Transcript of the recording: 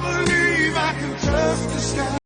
believe I can touch the sky.